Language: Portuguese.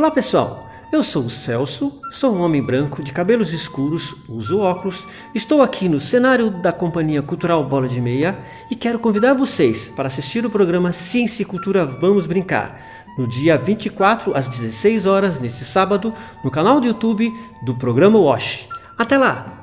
Olá pessoal, eu sou o Celso, sou um homem branco de cabelos escuros, uso óculos, estou aqui no cenário da Companhia Cultural Bola de Meia e quero convidar vocês para assistir o programa Ciência e Cultura Vamos Brincar, no dia 24 às 16 horas neste sábado no canal do YouTube do programa WASH. Até lá!